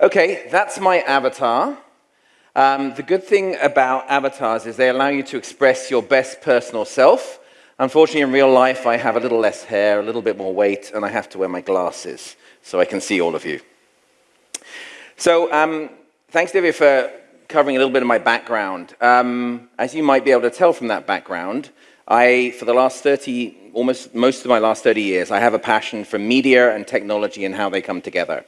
Okay, that's my avatar. Um, the good thing about avatars is they allow you to express your best personal self. Unfortunately, in real life, I have a little less hair, a little bit more weight, and I have to wear my glasses so I can see all of you. So um, thanks, Divya, for covering a little bit of my background. Um, as you might be able to tell from that background, I, for the last 30, almost most of my last 30 years, I have a passion for media and technology and how they come together.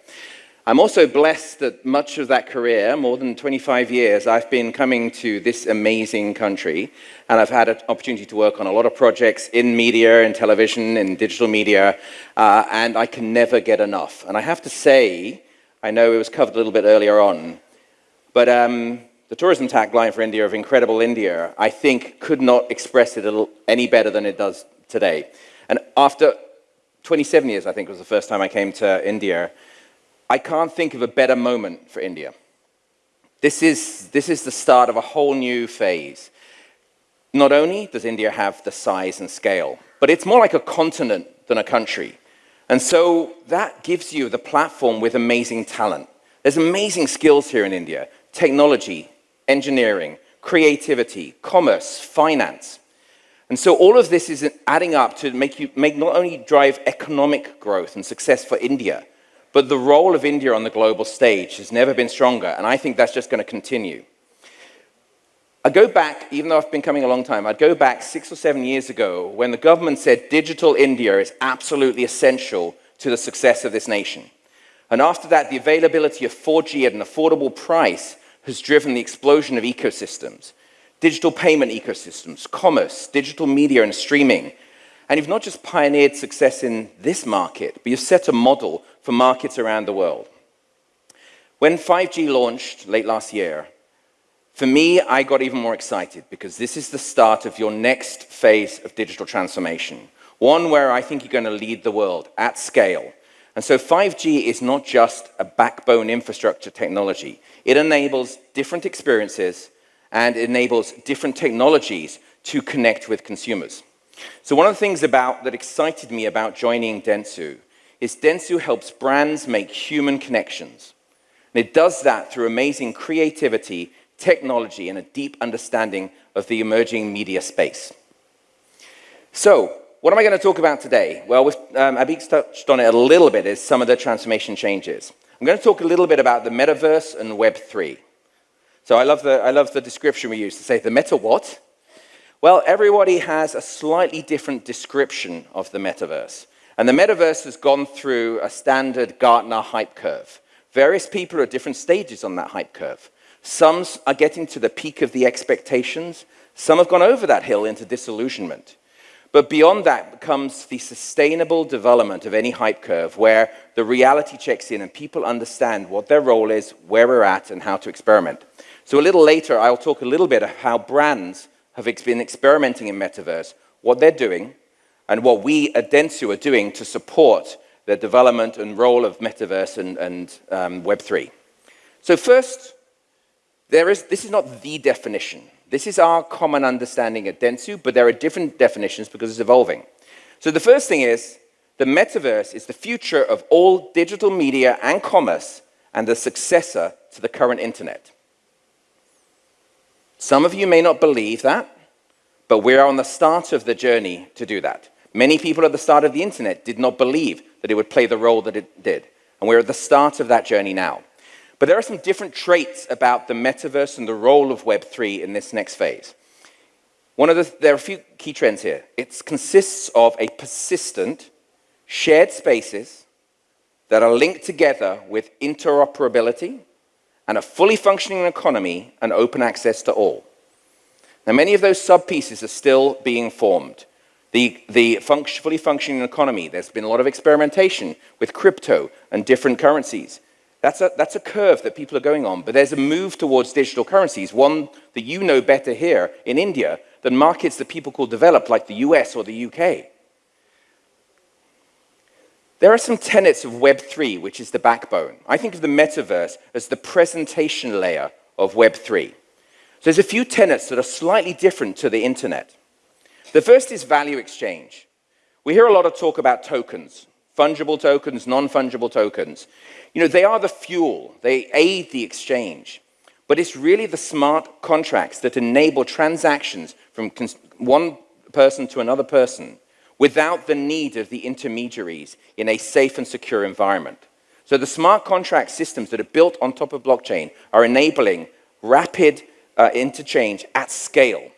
I'm also blessed that much of that career, more than 25 years, I've been coming to this amazing country and I've had an opportunity to work on a lot of projects in media, in television, in digital media, uh, and I can never get enough. And I have to say, I know it was covered a little bit earlier on, but um, the tourism tagline for India of Incredible India, I think, could not express it any better than it does today. And after 27 years, I think, was the first time I came to India, I can't think of a better moment for India. This is, this is the start of a whole new phase. Not only does India have the size and scale, but it's more like a continent than a country. And so that gives you the platform with amazing talent. There's amazing skills here in India. Technology, engineering, creativity, commerce, finance. And so all of this is adding up to make you make not only drive economic growth and success for India, but the role of India on the global stage has never been stronger, and I think that's just going to continue. I go back, even though I've been coming a long time, I'd go back six or seven years ago when the government said digital India is absolutely essential to the success of this nation. And after that, the availability of 4G at an affordable price has driven the explosion of ecosystems. Digital payment ecosystems, commerce, digital media and streaming. And you've not just pioneered success in this market, but you've set a model for markets around the world. When 5G launched late last year, for me, I got even more excited because this is the start of your next phase of digital transformation, one where I think you're going to lead the world at scale. And so 5G is not just a backbone infrastructure technology. It enables different experiences and enables different technologies to connect with consumers. So one of the things about, that excited me about joining Dentsu is Dentsu helps brands make human connections. And it does that through amazing creativity technology, and a deep understanding of the emerging media space. So, what am I going to talk about today? Well, um, touched on it a little bit, is some of the transformation changes. I'm going to talk a little bit about the metaverse and Web3. So I love the, I love the description we use to say the meta what? Well, everybody has a slightly different description of the metaverse. And the metaverse has gone through a standard Gartner hype curve. Various people are at different stages on that hype curve. Some are getting to the peak of the expectations. Some have gone over that hill into disillusionment. But beyond that comes the sustainable development of any hype curve where the reality checks in and people understand what their role is, where we're at, and how to experiment. So a little later, I'll talk a little bit of how brands have been experimenting in metaverse, what they're doing, and what we at Dentsu are doing to support the development and role of metaverse and, and um, Web3. So first, there is, this is not the definition. This is our common understanding at Dentsu, but there are different definitions because it's evolving. So the first thing is, the metaverse is the future of all digital media and commerce and the successor to the current internet. Some of you may not believe that, but we're on the start of the journey to do that. Many people at the start of the internet did not believe that it would play the role that it did. And we're at the start of that journey now. But there are some different traits about the metaverse and the role of Web3 in this next phase. One of the, there are a few key trends here. It consists of a persistent, shared spaces that are linked together with interoperability and a fully functioning economy and open access to all. Now, many of those sub-pieces are still being formed. The, the func fully functioning economy, there's been a lot of experimentation with crypto and different currencies. That's a, that's a curve that people are going on, but there's a move towards digital currencies, one that you know better here in India than markets that people call developed like the US or the UK. There are some tenets of Web3, which is the backbone. I think of the metaverse as the presentation layer of Web3. So there's a few tenets that are slightly different to the internet. The first is value exchange. We hear a lot of talk about tokens, fungible tokens, non-fungible tokens. You know, they are the fuel. They aid the exchange. But it's really the smart contracts that enable transactions from one person to another person without the need of the intermediaries in a safe and secure environment. So the smart contract systems that are built on top of blockchain are enabling rapid uh, interchange at scale.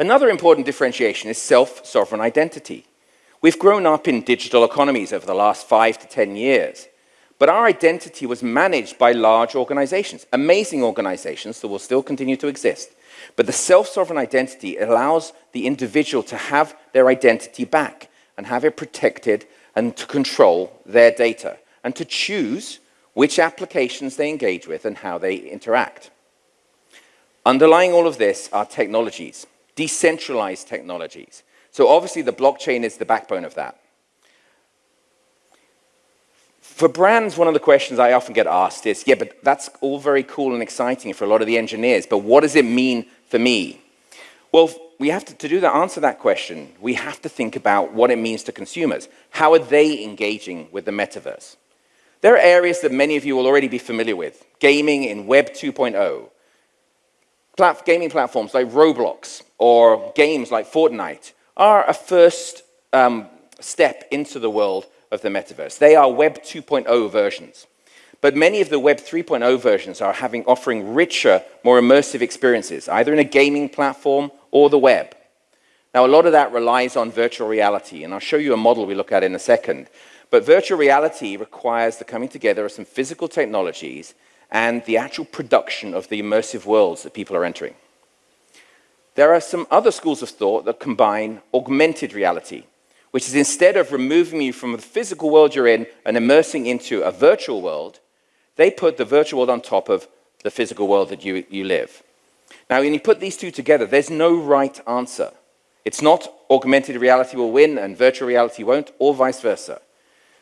Another important differentiation is self-sovereign identity. We've grown up in digital economies over the last five to 10 years, but our identity was managed by large organizations, amazing organizations that will still continue to exist. But the self-sovereign identity allows the individual to have their identity back and have it protected and to control their data and to choose which applications they engage with and how they interact. Underlying all of this are technologies, decentralized technologies. So obviously the blockchain is the backbone of that. For brands, one of the questions I often get asked is, yeah, but that's all very cool and exciting for a lot of the engineers, but what does it mean for me? Well, we have to, to do that, answer that question, we have to think about what it means to consumers. How are they engaging with the metaverse? There are areas that many of you will already be familiar with. Gaming in Web 2.0. Plat gaming platforms like Roblox or games like Fortnite are a first um, step into the world of the metaverse. They are Web 2.0 versions. But many of the Web 3.0 versions are having, offering richer, more immersive experiences, either in a gaming platform or the web. Now, a lot of that relies on virtual reality, and I'll show you a model we look at in a second. But virtual reality requires the coming together of some physical technologies and the actual production of the immersive worlds that people are entering. There are some other schools of thought that combine augmented reality, which is instead of removing you from the physical world you're in and immersing into a virtual world, they put the virtual world on top of the physical world that you, you live. Now, when you put these two together, there's no right answer. It's not augmented reality will win and virtual reality won't, or vice versa.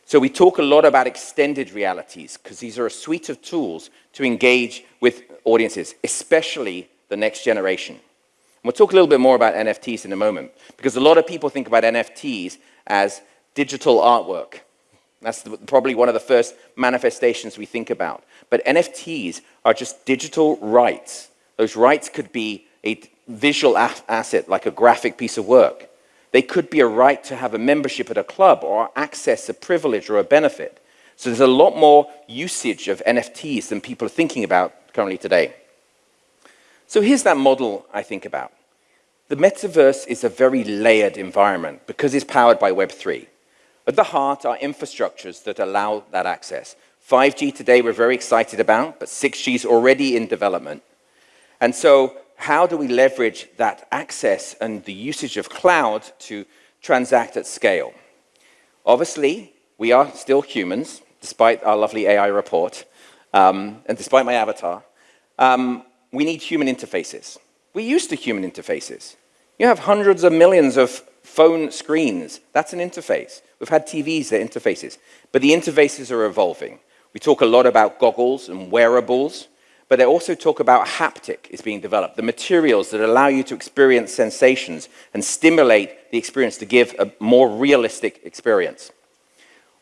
So we talk a lot about extended realities because these are a suite of tools to engage with audiences, especially the next generation. And we'll talk a little bit more about NFTs in a moment because a lot of people think about NFTs as digital artwork. That's probably one of the first manifestations we think about. But NFTs are just digital rights. Those rights could be a visual asset, like a graphic piece of work. They could be a right to have a membership at a club or access a privilege or a benefit. So there's a lot more usage of NFTs than people are thinking about currently today. So here's that model I think about. The metaverse is a very layered environment because it's powered by Web3. At the heart are infrastructures that allow that access. 5G today we're very excited about, but 6G is already in development. And so how do we leverage that access and the usage of cloud to transact at scale? Obviously, we are still humans, despite our lovely AI report, um, and despite my avatar. Um, we need human interfaces. We're used to human interfaces. You have hundreds of millions of phone screens. That's an interface. We've had TVs, they're interfaces. But the interfaces are evolving. We talk a lot about goggles and wearables. But they also talk about haptic is being developed, the materials that allow you to experience sensations and stimulate the experience to give a more realistic experience.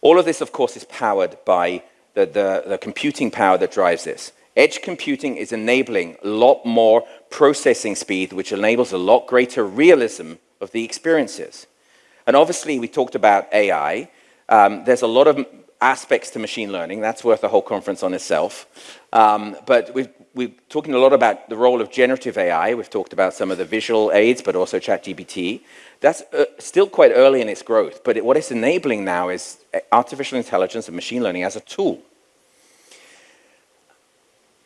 All of this, of course, is powered by the, the, the computing power that drives this. Edge computing is enabling a lot more processing speed, which enables a lot greater realism of the experiences. And obviously, we talked about AI. Um, there's a lot of aspects to machine learning. That's worth a whole conference on itself. Um, but we've, we're talking a lot about the role of generative AI. We've talked about some of the visual aids, but also ChatGPT. That's uh, still quite early in its growth, but it, what it's enabling now is uh, artificial intelligence and machine learning as a tool.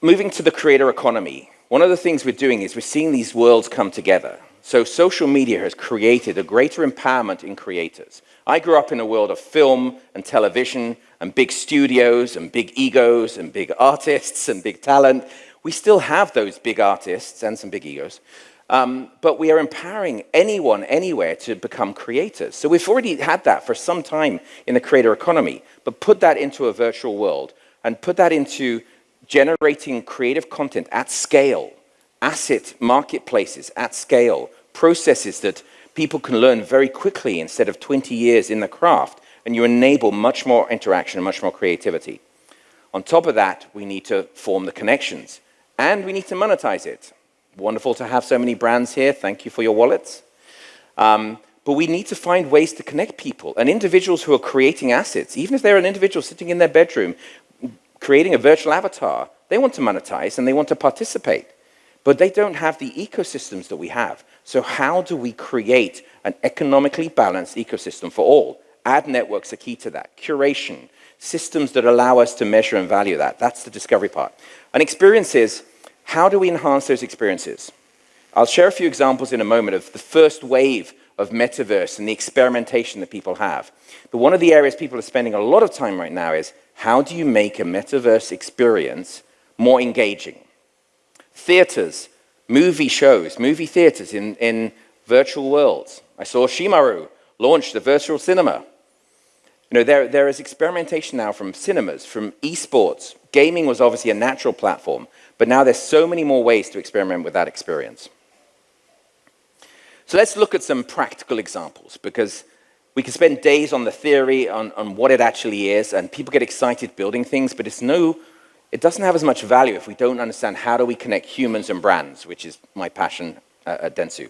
Moving to the creator economy, one of the things we're doing is we're seeing these worlds come together. So social media has created a greater empowerment in creators. I grew up in a world of film and television and big studios and big egos and big artists and big talent. We still have those big artists and some big egos, um, but we are empowering anyone, anywhere to become creators. So we've already had that for some time in the creator economy, but put that into a virtual world and put that into generating creative content at scale asset marketplaces at scale, processes that people can learn very quickly instead of 20 years in the craft, and you enable much more interaction and much more creativity. On top of that, we need to form the connections, and we need to monetize it. Wonderful to have so many brands here. Thank you for your wallets. Um, but we need to find ways to connect people and individuals who are creating assets, even if they're an individual sitting in their bedroom, creating a virtual avatar, they want to monetize and they want to participate. But they don't have the ecosystems that we have. So how do we create an economically balanced ecosystem for all? Ad networks are key to that. Curation, systems that allow us to measure and value that. That's the discovery part. And experiences, how do we enhance those experiences? I'll share a few examples in a moment of the first wave of metaverse and the experimentation that people have. But one of the areas people are spending a lot of time right now is how do you make a metaverse experience more engaging? Theaters, movie shows, movie theaters in, in virtual worlds. I saw Shemaroo launch the virtual cinema. You know, there, there is experimentation now from cinemas, from esports. Gaming was obviously a natural platform, but now there's so many more ways to experiment with that experience. So let's look at some practical examples because we can spend days on the theory, on, on what it actually is, and people get excited building things, but it's no, it doesn't have as much value if we don't understand how do we connect humans and brands, which is my passion uh, at Dentsu.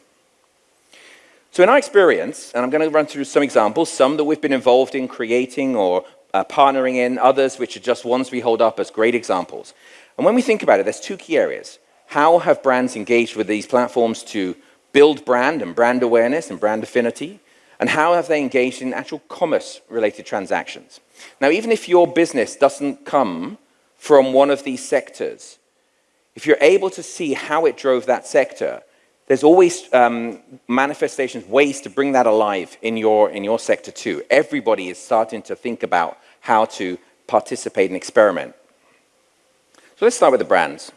So in our experience, and I'm going to run through some examples, some that we've been involved in creating or uh, partnering in, others which are just ones we hold up as great examples. And when we think about it, there's two key areas. How have brands engaged with these platforms to build brand and brand awareness and brand affinity? And how have they engaged in actual commerce-related transactions? Now, even if your business doesn't come from one of these sectors, if you're able to see how it drove that sector, there's always um, manifestations, ways to bring that alive in your, in your sector too. Everybody is starting to think about how to participate and experiment. So let's start with the brands.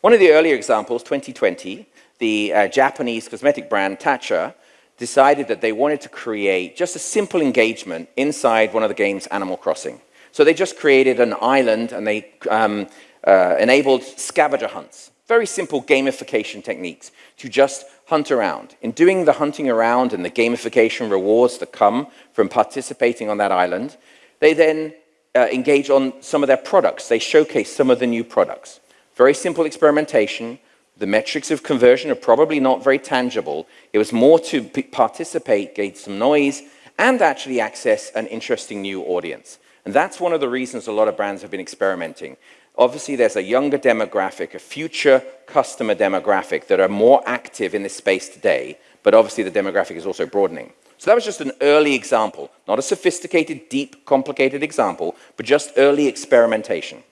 One of the earlier examples, 2020, the uh, Japanese cosmetic brand Tatcha decided that they wanted to create just a simple engagement inside one of the games Animal Crossing. So they just created an island and they um, uh, enabled scavenger hunts. Very simple gamification techniques to just hunt around. In doing the hunting around and the gamification rewards that come from participating on that island, they then uh, engage on some of their products. They showcase some of the new products. Very simple experimentation, the metrics of conversion are probably not very tangible. It was more to participate, gauge some noise, and actually access an interesting new audience. And that's one of the reasons a lot of brands have been experimenting. Obviously, there's a younger demographic, a future customer demographic that are more active in this space today, but obviously the demographic is also broadening. So that was just an early example, not a sophisticated, deep, complicated example, but just early experimentation.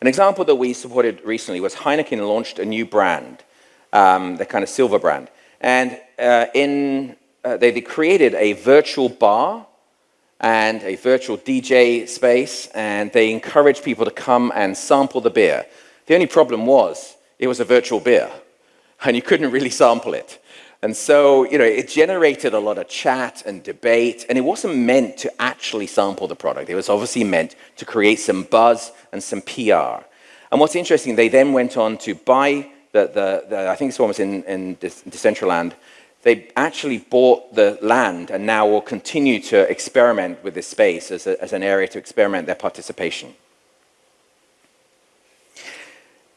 An example that we supported recently was Heineken launched a new brand, um, the kind of silver brand. And uh, in, uh, they, they created a virtual bar and a virtual DJ space, and they encouraged people to come and sample the beer. The only problem was it was a virtual beer, and you couldn't really sample it. And so, you know, it generated a lot of chat and debate, and it wasn't meant to actually sample the product. It was obviously meant to create some buzz and some PR. And what's interesting, they then went on to buy the, the, the I think this one was in, in Decentraland, they actually bought the land and now will continue to experiment with this space as, a, as an area to experiment their participation.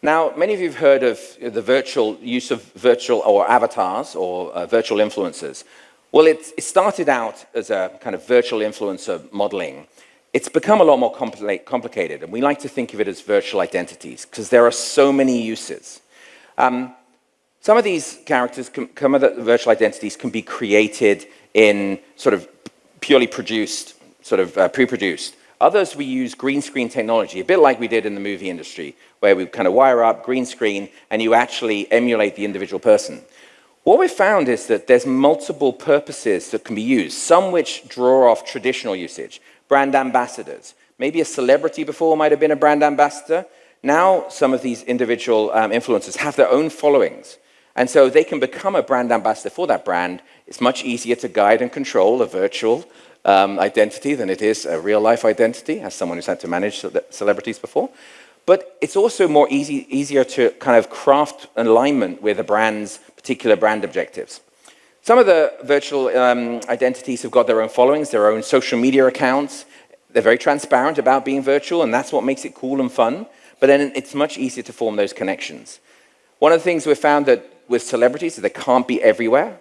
Now, many of you have heard of the virtual use of virtual or avatars or uh, virtual influencers. Well, it, it, started out as a kind of virtual influencer modeling. It's become a lot more compli complicated, and we like to think of it as virtual identities because there are so many uses. Um, some of these characters, can, some of the virtual identities can be created in sort of purely produced, sort of uh, pre-produced. Others, we use green screen technology, a bit like we did in the movie industry, where we kind of wire up green screen and you actually emulate the individual person. What we've found is that there's multiple purposes that can be used, some which draw off traditional usage. Brand ambassadors. Maybe a celebrity before might have been a brand ambassador. Now some of these individual um, influencers have their own followings. And so they can become a brand ambassador for that brand. It's much easier to guide and control a virtual um, identity than it is a real life identity, as someone who's had to manage celebrities before. But it's also more easy, easier to kind of craft an alignment with a brand's particular brand objectives. Some of the virtual um, identities have got their own followings, their own social media accounts. They're very transparent about being virtual, and that's what makes it cool and fun. But then it's much easier to form those connections. One of the things we've found that with celebrities, that they can't be everywhere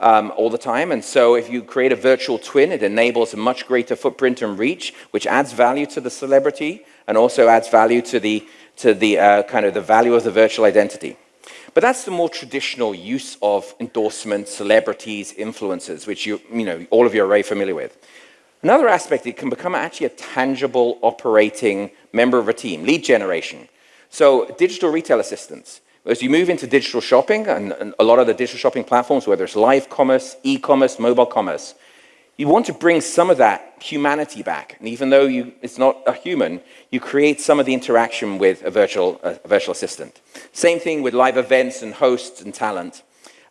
um, all the time. And so if you create a virtual twin, it enables a much greater footprint and reach, which adds value to the celebrity and also adds value to the, to the uh, kind of the value of the virtual identity. But that's the more traditional use of endorsements, celebrities, influencers, which you, you know, all of you are very familiar with. Another aspect, it can become actually a tangible operating member of a team, lead generation. So digital retail assistants. As you move into digital shopping, and, and a lot of the digital shopping platforms, whether it's live commerce, e-commerce, mobile commerce, you want to bring some of that humanity back. And even though you, it's not a human, you create some of the interaction with a virtual, a virtual assistant. Same thing with live events and hosts and talent.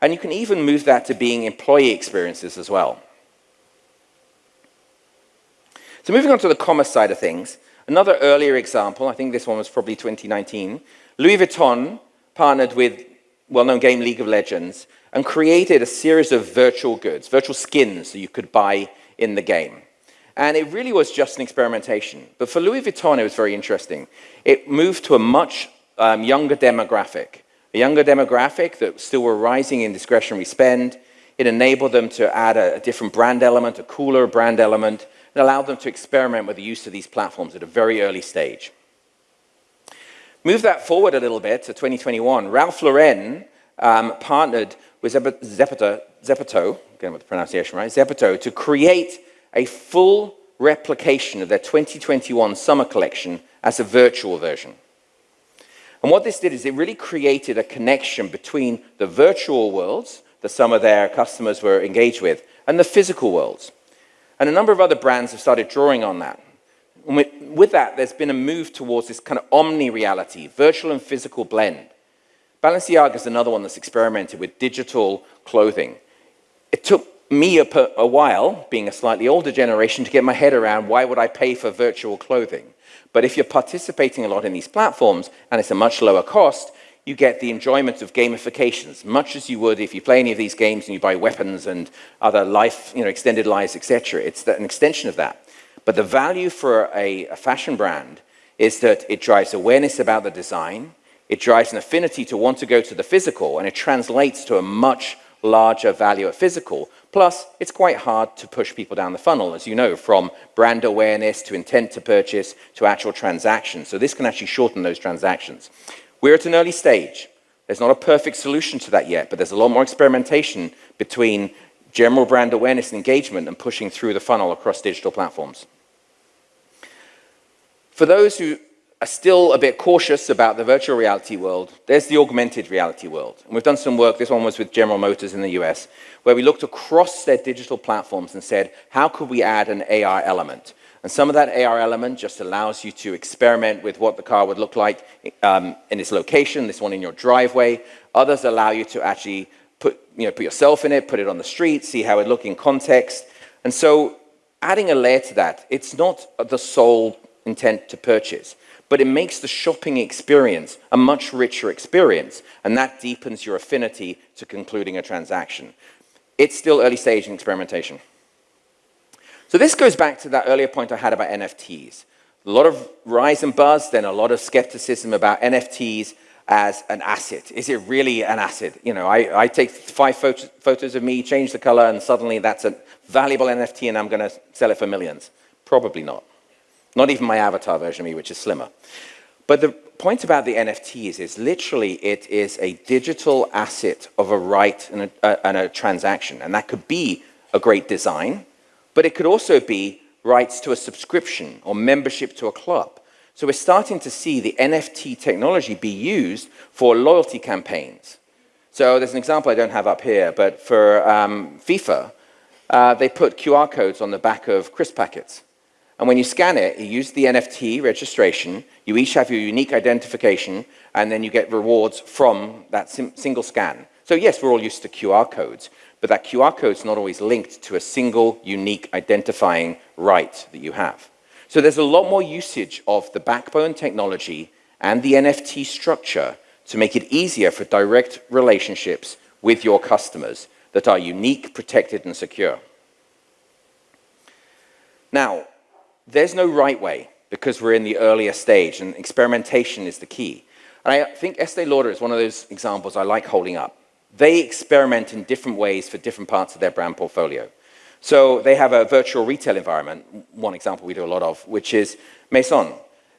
And you can even move that to being employee experiences as well. So moving on to the commerce side of things, another earlier example, I think this one was probably 2019, Louis Vuitton partnered with well-known game League of Legends and created a series of virtual goods, virtual skins that you could buy in the game. And it really was just an experimentation. But for Louis Vuitton, it was very interesting. It moved to a much um, younger demographic, a younger demographic that still were rising in discretionary spend. It enabled them to add a, a different brand element, a cooler brand element, and allowed them to experiment with the use of these platforms at a very early stage. Move that forward a little bit to 2021. Ralph Lauren um, partnered with Zepeto, again with the pronunciation right, Zepeto, to create a full replication of their 2021 summer collection as a virtual version. And what this did is it really created a connection between the virtual worlds that some of their customers were engaged with and the physical worlds. And a number of other brands have started drawing on that. With, with that, there's been a move towards this kind of omni-reality, virtual and physical blend. Balenciaga is another one that's experimented with digital clothing. It took me a, a, while, being a slightly older generation, to get my head around why would I pay for virtual clothing. But if you're participating a lot in these platforms, and it's a much lower cost, you get the enjoyment of gamifications, much as you would if you play any of these games and you buy weapons and other life, you know, extended lives, etc. It's an extension of that. But the value for a, a fashion brand is that it drives awareness about the design, it drives an affinity to want to go to the physical, and it translates to a much larger value at physical. Plus, it's quite hard to push people down the funnel, as you know, from brand awareness to intent to purchase to actual transactions. So this can actually shorten those transactions. We're at an early stage. There's not a perfect solution to that yet, but there's a lot more experimentation between general brand awareness and engagement and pushing through the funnel across digital platforms. For those who are still a bit cautious about the virtual reality world, there's the augmented reality world. And we've done some work, this one was with General Motors in the US, where we looked across their digital platforms and said, how could we add an AR element? And some of that AR element just allows you to experiment with what the car would look like um, in its location, this one in your driveway. Others allow you to actually put, you know, put yourself in it, put it on the street, see how it look in context. And so adding a layer to that, it's not the sole intent to purchase but it makes the shopping experience a much richer experience, and that deepens your affinity to concluding a transaction. It's still early stage in experimentation. So this goes back to that earlier point I had about NFTs. A lot of rise and buzz, then a lot of skepticism about NFTs as an asset. Is it really an asset? You know, I, I take five photos, photos of me, change the color, and suddenly that's a valuable NFT and I'm going to sell it for millions. Probably not. Not even my avatar version of me, which is slimmer. But the point about the NFTs is literally it is a digital asset of a right and a, uh, and a transaction. And that could be a great design, but it could also be rights to a subscription or membership to a club. So we're starting to see the NFT technology be used for loyalty campaigns. So there's an example I don't have up here, but for um, FIFA, uh, they put QR codes on the back of crisp packets. And when you scan it, you use the NFT registration, you each have your unique identification, and then you get rewards from that single scan. So yes, we're all used to QR codes, but that QR code is not always linked to a single unique identifying right that you have. So there's a lot more usage of the backbone technology and the NFT structure to make it easier for direct relationships with your customers that are unique, protected, and secure. Now, there's no right way because we're in the earlier stage and experimentation is the key. And I think Estee Lauder is one of those examples I like holding up. They experiment in different ways for different parts of their brand portfolio. So they have a virtual retail environment, one example we do a lot of, which is Maison.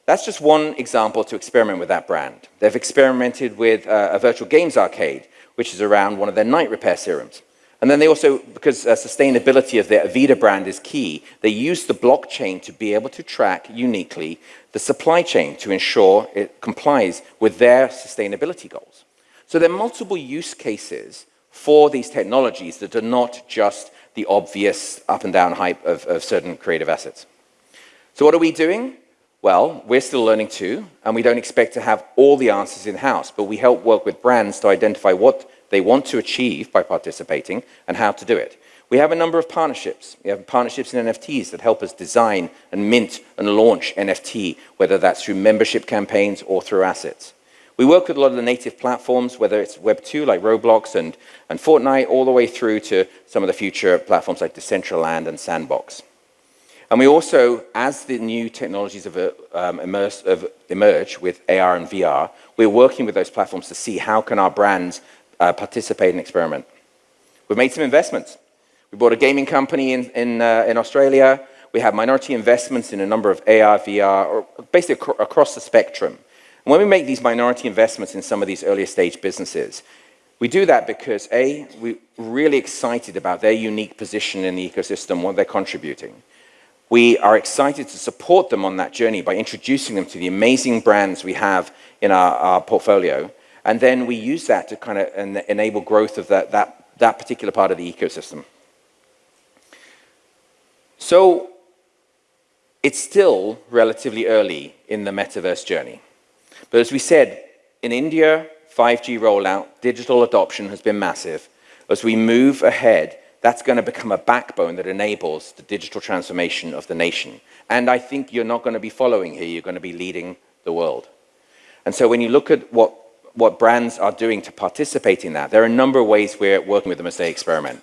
That's just one example to experiment with that brand. They've experimented with uh, a virtual games arcade, which is around one of their night repair serums. And then they also, because uh, sustainability of their Aveda brand is key, they use the blockchain to be able to track uniquely the supply chain to ensure it complies with their sustainability goals. So there are multiple use cases for these technologies that are not just the obvious up and down hype of, of certain creative assets. So what are we doing? Well, we're still learning too, and we don't expect to have all the answers in-house, but we help work with brands to identify what they want to achieve by participating and how to do it. We have a number of partnerships. We have partnerships in NFTs that help us design and mint and launch NFT, whether that's through membership campaigns or through assets. We work with a lot of the native platforms, whether it's Web2 like Roblox and, and Fortnite, all the way through to some of the future platforms like Decentraland and Sandbox. And we also, as the new technologies have, um, immerse, have emerge with AR and VR, we're working with those platforms to see how can our brands uh, participate and experiment. We've made some investments. We bought a gaming company in, in, uh, in Australia. We have minority investments in a number of AR, VR, or basically ac across the spectrum. And when we make these minority investments in some of these earlier stage businesses, we do that because A, we're really excited about their unique position in the ecosystem, what they're contributing. We are excited to support them on that journey by introducing them to the amazing brands we have in our, our portfolio and then we use that to kind of en enable growth of that, that, that particular part of the ecosystem. So it's still relatively early in the metaverse journey. But as we said, in India, 5G rollout, digital adoption has been massive. As we move ahead, that's going to become a backbone that enables the digital transformation of the nation. And I think you're not going to be following here, you're going to be leading the world. And so when you look at what what brands are doing to participate in that. There are a number of ways we're working with them as they experiment.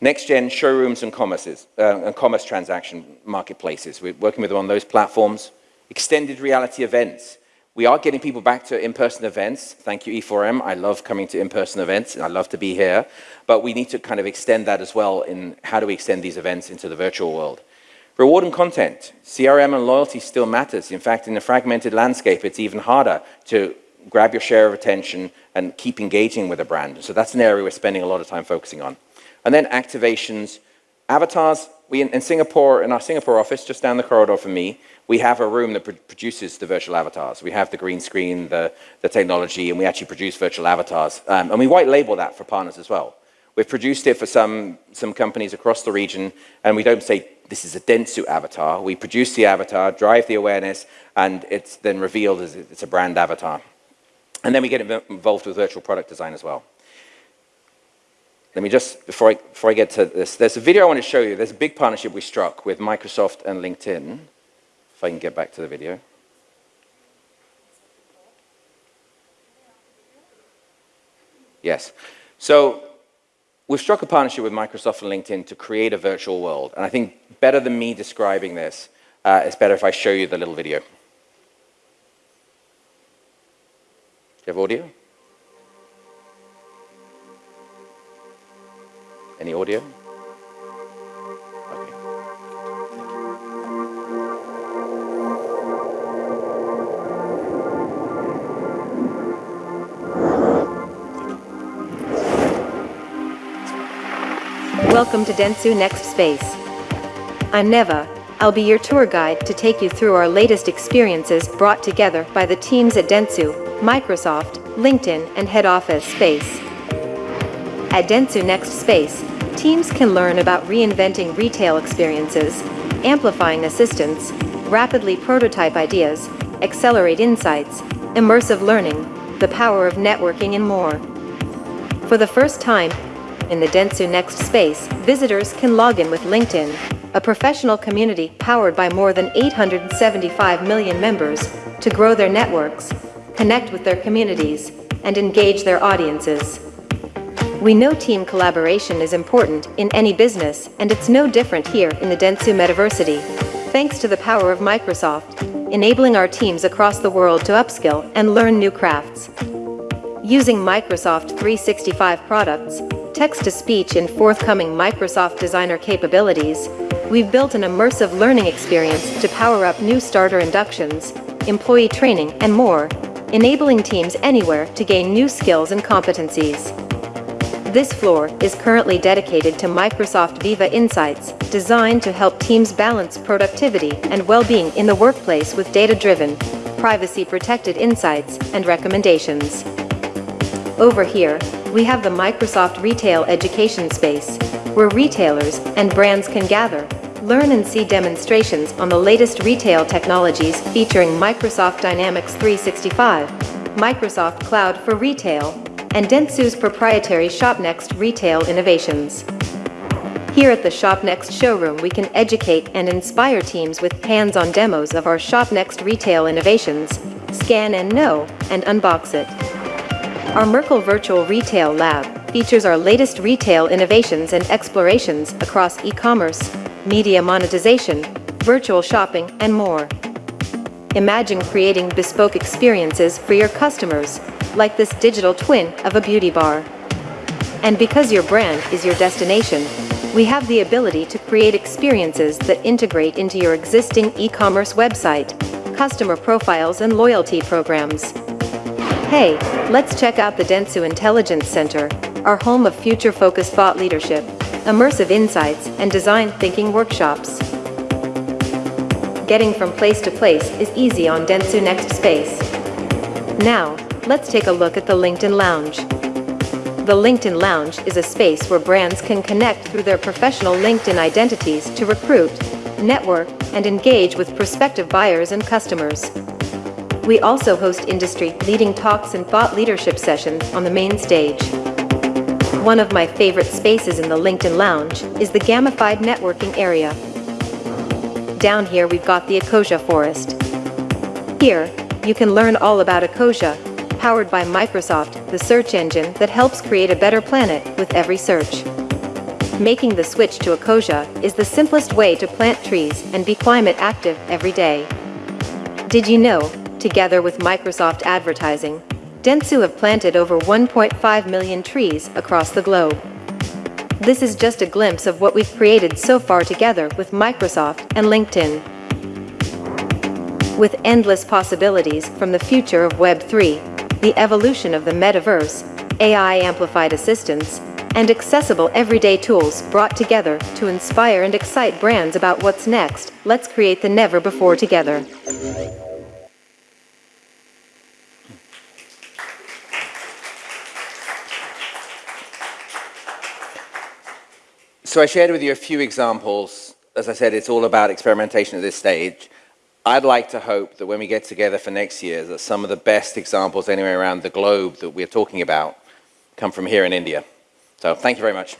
Next-gen showrooms and, commerces, uh, and commerce transaction marketplaces. We're working with them on those platforms. Extended reality events. We are getting people back to in-person events. Thank you, E4M. I love coming to in-person events, and I love to be here. But we need to kind of extend that as well in how do we extend these events into the virtual world. Reward and content. CRM and loyalty still matters. In fact, in a fragmented landscape, it's even harder to grab your share of attention and keep engaging with a brand. So that's an area we're spending a lot of time focusing on. And then activations, avatars. We, in, in Singapore, in our Singapore office, just down the corridor from me, we have a room that produces the virtual avatars. We have the green screen, the, the technology, and we actually produce virtual avatars. Um, and we white label that for partners as well. We've produced it for some, some companies across the region, and we don't say this is a Dentsu avatar. We produce the avatar, drive the awareness, and it's then revealed as it's a brand avatar. And then we get involved with virtual product design as well. Let me just, before I, before I get to this, there's a video I want to show you. There's a big partnership we struck with Microsoft and LinkedIn. If I can get back to the video. Yes. So we've struck a partnership with Microsoft and LinkedIn to create a virtual world. And I think better than me describing this, uh, it's better if I show you the little video. You have audio? Any audio? Welcome to Dentsu Next Space. I'm Neva. I'll be your tour guide to take you through our latest experiences brought together by the teams at Dentsu Microsoft, LinkedIn, and head office space. At Dentsu Next Space, teams can learn about reinventing retail experiences, amplifying assistance, rapidly prototype ideas, accelerate insights, immersive learning, the power of networking, and more. For the first time, in the Dentsu Next Space, visitors can log in with LinkedIn, a professional community powered by more than 875 million members, to grow their networks, connect with their communities, and engage their audiences. We know team collaboration is important in any business, and it's no different here in the Dentsu Metaversity. Thanks to the power of Microsoft, enabling our teams across the world to upskill and learn new crafts. Using Microsoft 365 products, text-to-speech and forthcoming Microsoft Designer capabilities, we've built an immersive learning experience to power up new starter inductions, employee training, and more, enabling teams anywhere to gain new skills and competencies. This floor is currently dedicated to Microsoft Viva Insights, designed to help teams balance productivity and well-being in the workplace with data-driven, privacy-protected insights and recommendations. Over here, we have the Microsoft Retail Education Space, where retailers and brands can gather, learn and see demonstrations on the latest retail technologies featuring Microsoft Dynamics 365, Microsoft Cloud for Retail, and Dentsu's proprietary ShopNext retail innovations. Here at the ShopNext showroom we can educate and inspire teams with hands-on demos of our ShopNext retail innovations, scan and know, and unbox it. Our Merkle Virtual Retail Lab features our latest retail innovations and explorations across e-commerce, media monetization, virtual shopping, and more. Imagine creating bespoke experiences for your customers like this digital twin of a beauty bar. And because your brand is your destination, we have the ability to create experiences that integrate into your existing e-commerce website, customer profiles and loyalty programs. Hey, let's check out the Dentsu Intelligence Center, our home of future-focused thought leadership, immersive insights, and design thinking workshops. Getting from place to place is easy on Dentsu Next Space. Now, let's take a look at the LinkedIn Lounge. The LinkedIn Lounge is a space where brands can connect through their professional LinkedIn identities to recruit, network, and engage with prospective buyers and customers. We also host industry-leading talks and thought leadership sessions on the main stage. One of my favorite spaces in the LinkedIn Lounge is the gamified networking area. Down here we've got the Ecosia Forest. Here, you can learn all about Ecosia, powered by Microsoft, the search engine that helps create a better planet with every search. Making the switch to Ecosia is the simplest way to plant trees and be climate active every day. Did you know, together with Microsoft Advertising, Dentsu have planted over 1.5 million trees across the globe. This is just a glimpse of what we've created so far together with Microsoft and LinkedIn. With endless possibilities from the future of Web3, the evolution of the metaverse, AI-amplified assistance, and accessible everyday tools brought together to inspire and excite brands about what's next, let's create the never before together. So I shared with you a few examples. As I said, it's all about experimentation at this stage. I'd like to hope that when we get together for next year, that some of the best examples anywhere around the globe that we're talking about come from here in India. So thank you very much.